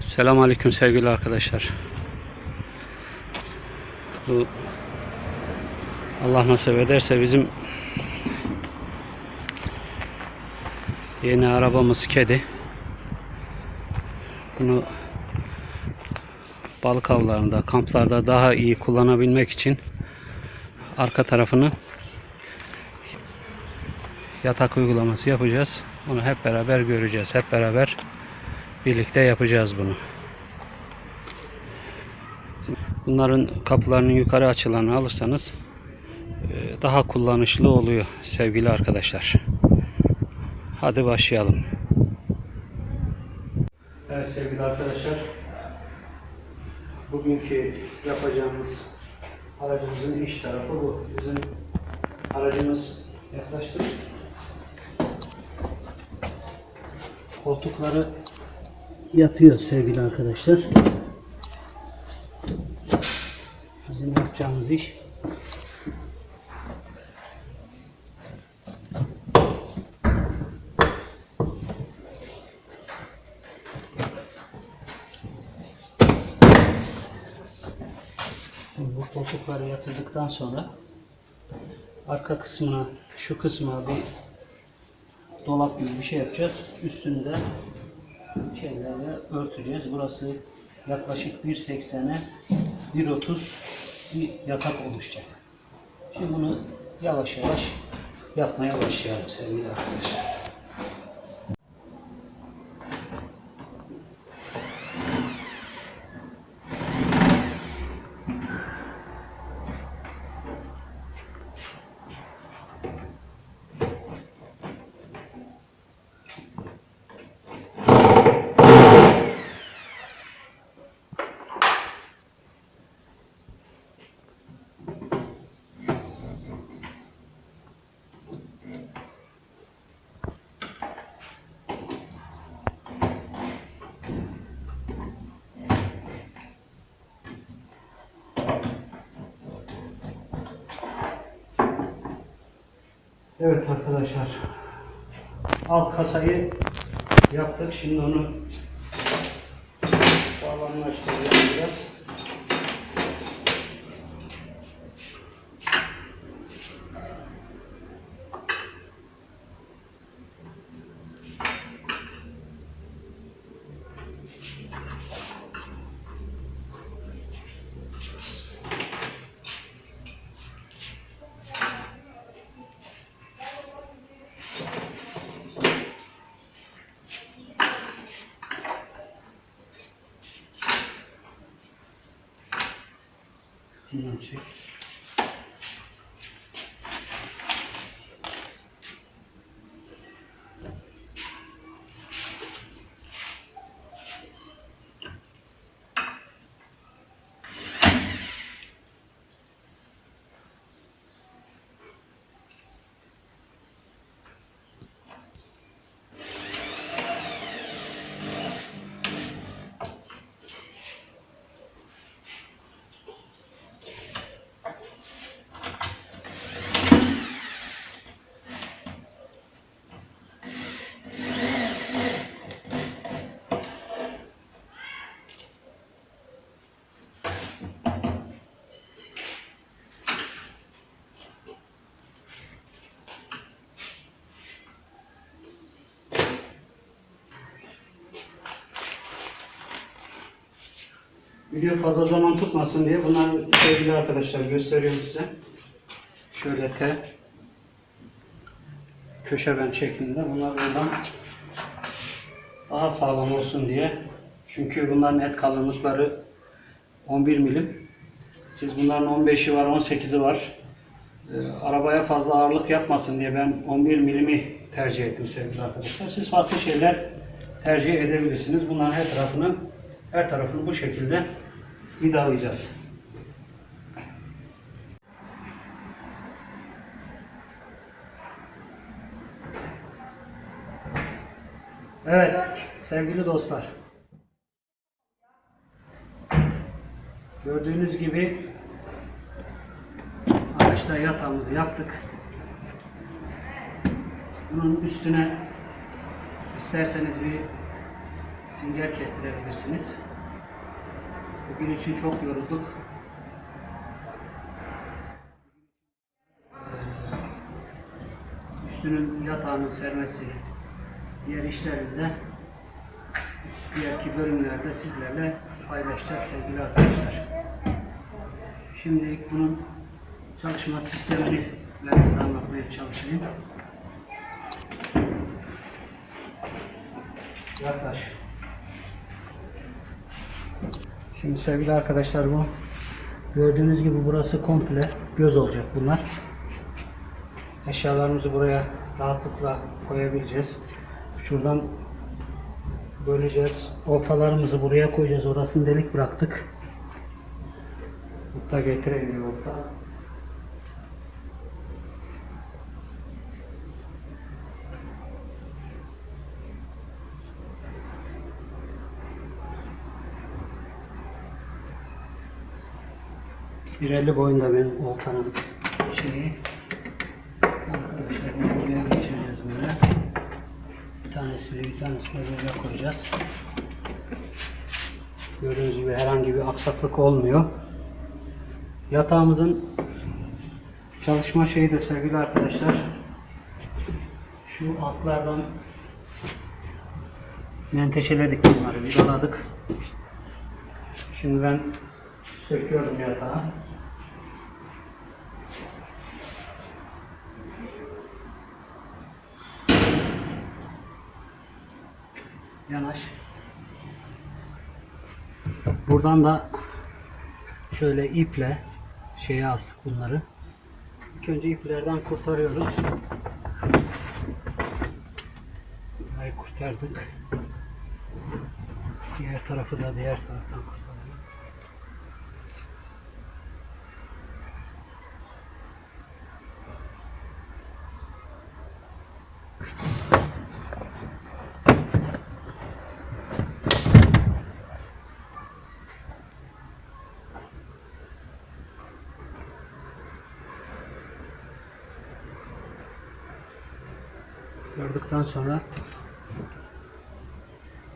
Selamünaleyküm sevgili arkadaşlar. Bu Allah nasip ederse bizim yeni arabamız kedi. Bunu balık avlarında, kamplarda daha iyi kullanabilmek için arka tarafını yatak uygulaması yapacağız. Onu hep beraber göreceğiz. Hep beraber birlikte yapacağız bunu. Bunların kapılarının yukarı açılarını alırsanız e, daha kullanışlı oluyor sevgili arkadaşlar. Hadi başlayalım. Evet sevgili arkadaşlar. Bugünkü yapacağımız aracımızın iç tarafı bu. Bizim aracımız yaklaştık. Koltukları yatıyor sevgili arkadaşlar. Bizim yapacağımız iş bu koltukları yatırdıktan sonra arka kısmına şu kısmına bir dolap gibi bir şey yapacağız. Üstünü de şeylerle örteceğiz. Burası yaklaşık 1.80'e 1.30 bir yatak oluşacak. Şimdi bunu yavaş yavaş yapmaya başlayalım sevgili arkadaşlar. Evet arkadaşlar. Alt kasayı yaptık. Şimdi onu sağlamlaştıracağız biraz. 不去。Video fazla zaman tutmasın diye bunları sevgili arkadaşlar gösteriyorum size. Şöyle T köşe bent şeklinde. Bunlar buradan daha sağlam olsun diye. Çünkü bunların et kalınlıkları 11 milim. Siz bunların 15'i var, 18'i var. Ee, arabaya fazla ağırlık yapmasın diye ben 11 milimi tercih ettim sevgili arkadaşlar. Siz farklı şeyler tercih edebilirsiniz. Bunların her tarafını her tarafını bu şekilde vidalayacağız. Evet sevgili dostlar. Gördüğünüz gibi araçta yatağımızı yaptık. Bunun üstüne isterseniz bir Singer kestirebilirsiniz. Bugün için çok yorulduk. Üstünün yatağının sermesi, diğer işlerini de diğerki bölümlerde sizlerle paylaşacağız sevgili arkadaşlar. Şimdilik bunun çalışma sistemini ben size anlatmaya çalışayım. Yaklaş. Şimdi sevgili arkadaşlar bu gördüğünüz gibi burası komple göz olacak bunlar. Eşyalarımızı buraya rahatlıkla koyabileceğiz. Şuradan böleceğiz. Ortalarımızı buraya koyacağız. Orasını delik bıraktık. Mutta getirelim orta. 1.50 boyunda benim oltanın şeyi. Arkadaşlar bunu buraya geçireceğiz böyle. Bir tanesini bir tanesini böyle koyacağız. Gördüğünüz gibi herhangi bir aksaklık olmuyor. Yatağımızın çalışma şeyi de sevgili arkadaşlar şu altlardan menteşeledik bunları vidaladık. Şimdi ben söküyorum yatağı. Yanaş. Buradan da şöyle iple şeye astık bunları. İlk önce iplerden kurtarıyoruz. Burayı kurtardık. Diğer tarafı da diğer taraftan kurtaralım. Kurtardıktan sonra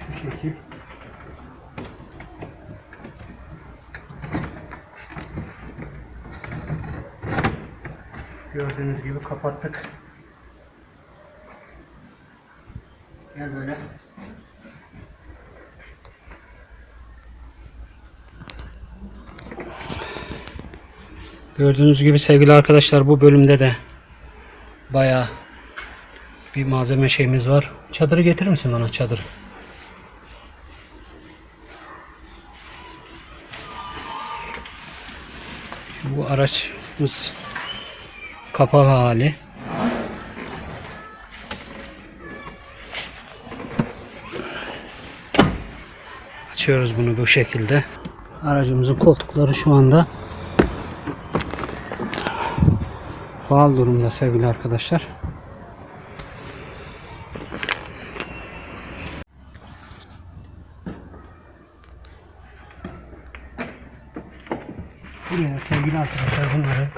şu şekil gördüğünüz gibi kapattık. Gel böyle. Gördüğünüz gibi sevgili arkadaşlar bu bölümde de bayağı bir malzeme şeyimiz var. Çadırı getirir misin bana çadır? Bu araçımız kapalı hali. Açıyoruz bunu bu şekilde. Aracımızın koltukları şu anda faal durumda sevgili arkadaşlar. Buraya sevgili arkadaşlar bunları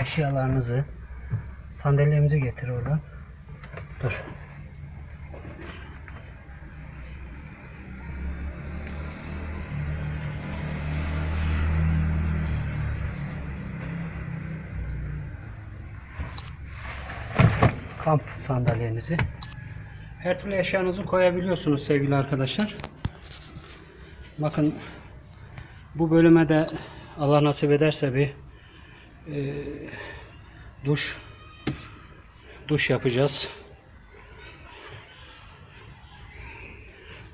eşyalarınızı sandalyemizi getir oradan. Dur. Kamp sandalyenizi. Her türlü eşyanızı koyabiliyorsunuz sevgili arkadaşlar. Bakın bu bölüme de Allah nasip ederse bir e, duş duş yapacağız.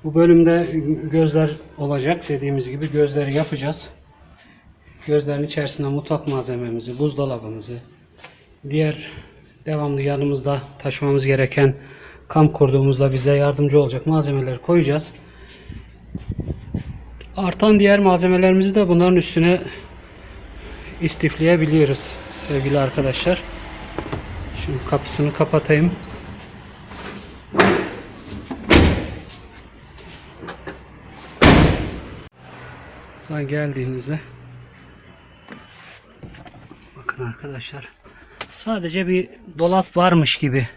Bu bölümde gözler olacak dediğimiz gibi gözleri yapacağız. Gözlerin içerisine mutfak malzememizi, buzdolabımızı, diğer devamlı yanımızda taşımamız gereken kamp kurduğumuzda bize yardımcı olacak malzemeleri koyacağız. Artan diğer malzemelerimizi de bunların üstüne istifleyebiliyoruz sevgili arkadaşlar. Şimdi kapısını kapatayım. Buradan geldiğinizde bakın arkadaşlar sadece bir dolap varmış gibi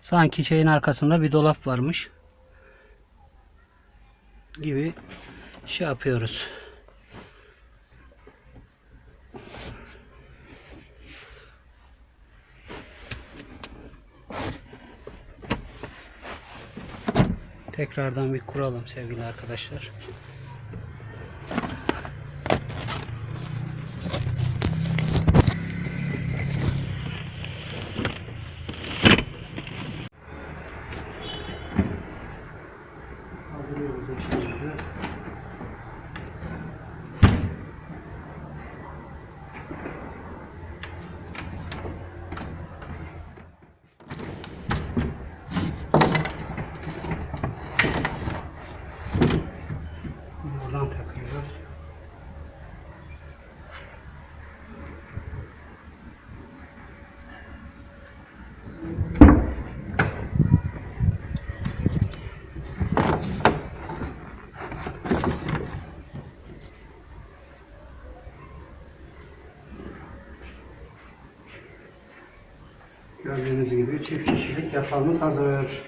Sanki şeyin arkasında bir dolap varmış gibi şey yapıyoruz. Tekrardan bir kuralım sevgili arkadaşlar. Kaldırıyoruz eşyalarımızı. Buradan takıyoruz. Gördüğünüz gibi çift kişilik yatağımız hazır.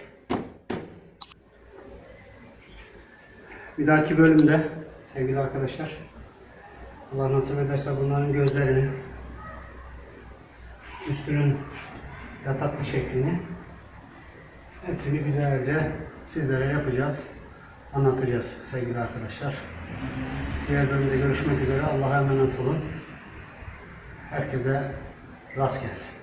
Bir dahaki bölümde sevgili arkadaşlar Allah nasip ederse bunların gözlerini üstünün yataklı şeklini hepsini güzelce sizlere yapacağız. Anlatacağız sevgili arkadaşlar. Diğer bölümde görüşmek üzere. Allah'a emanet olun. Herkese rast gelsin.